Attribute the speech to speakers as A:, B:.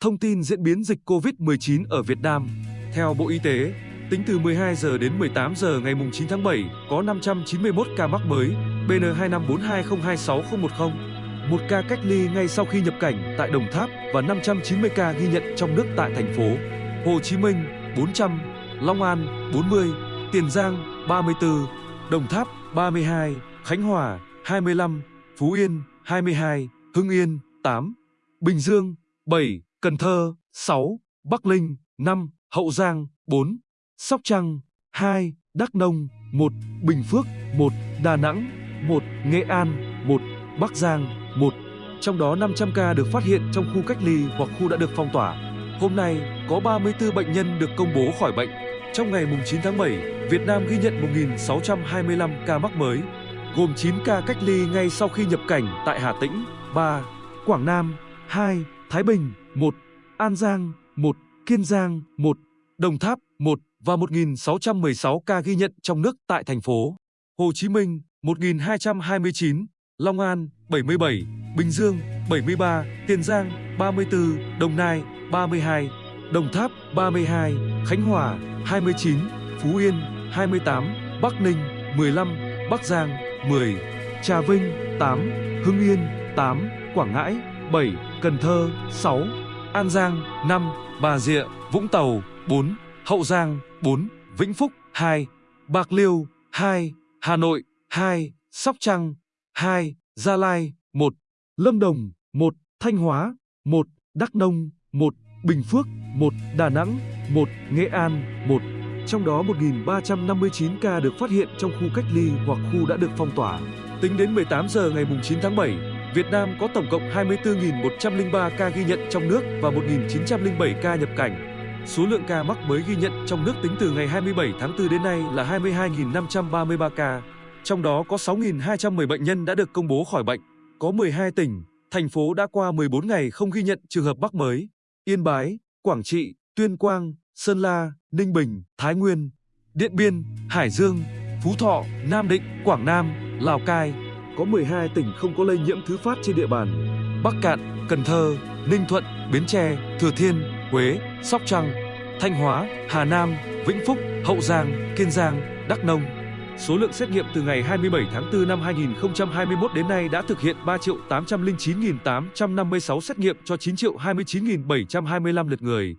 A: Thông tin diễn biến dịch COVID-19 ở Việt Nam. Theo Bộ Y tế, tính từ 12 giờ đến 18 giờ ngày 9 tháng 7, có 591 ca mắc mới BN2542026010, một ca cách ly ngay sau khi nhập cảnh tại Đồng Tháp và 590 ca ghi nhận trong nước tại thành phố Hồ Chí Minh 400, Long An 40, Tiền Giang 34, Đồng Tháp 32, Khánh Hòa 25, Phú Yên 22, Hưng Yên 8, Bình Dương 7, Cần Thơ 6, Bắc Linh 5, Hậu Giang 4, Sóc Trăng 2, Đắk Nông 1, Bình Phước 1, Đà Nẵng 1, Nghệ An 1, Bắc Giang 1. Trong đó 500 ca được phát hiện trong khu cách ly hoặc khu đã được phong tỏa. Hôm nay, có 34 bệnh nhân được công bố khỏi bệnh. Trong ngày 9 tháng 7, Việt Nam ghi nhận 1.625 ca mắc mới, gồm 9 ca cách ly ngay sau khi nhập cảnh tại Hà Tĩnh, 3, Quảng Nam, 2, Thái Bình, 1, An Giang, 1, Kiên Giang, 1, Đồng Tháp, 1 và 1.616 ca ghi nhận trong nước tại thành phố Hồ Chí Minh, 1.229, Long An, 77, Bình Dương, 73, Tiền Giang, 34, Đồng Nai, 32, Đồng Tháp, 32, Khánh Hòa, 29, Phú Yên, 28, Bắc Ninh, 15, Bắc Giang, 10, Trà Vinh, 8, Hưng Yên, 8, Quảng Ngãi, 7, Cần Thơ, 6, An Giang, 5, Bà Rịa, Vũng Tàu, 4, Hậu Giang, 4, Vĩnh Phúc, 2, Bạc Liêu, 2, Hà Nội, 2, Sóc Trăng, 2, Gia Lai, 1, Lâm Đồng, 1, Thanh Hóa, 1, Đắk Nông, 1, Bình Phước, 1, Đà Nẵng, 1, Nghệ An, 1. Trong đó 1.359 ca được phát hiện trong khu cách ly hoặc khu đã được phong tỏa. Tính đến 18 giờ ngày 9 tháng 7, Việt Nam có tổng cộng 24.103 ca ghi nhận trong nước và 1.907 ca nhập cảnh. Số lượng ca mắc mới ghi nhận trong nước tính từ ngày 27 tháng 4 đến nay là 22.533 ca. Trong đó có 6.210 bệnh nhân đã được công bố khỏi bệnh. Có 12 tỉnh, thành phố đã qua 14 ngày không ghi nhận trường hợp mắc mới. Yên Bái, Quảng Trị, Tuyên Quang, Sơn La, Ninh Bình, Thái Nguyên, Điện Biên, Hải Dương, Phú Thọ, Nam Định, Quảng Nam, Lào Cai. Có 12 tỉnh không có lây nhiễm thứ phát trên địa bàn. Bắc Cạn, Cần Thơ, Ninh Thuận, Bến Tre, Thừa Thiên, Huế, Sóc Trăng, Thanh Hóa, Hà Nam, Vĩnh Phúc, Hậu Giang, Kiên Giang, Đắk Nông. Số lượng xét nghiệm từ ngày 27 tháng 4 năm 2021 đến nay đã thực hiện 3.809.856 xét nghiệm cho 9.29.725 lượt người.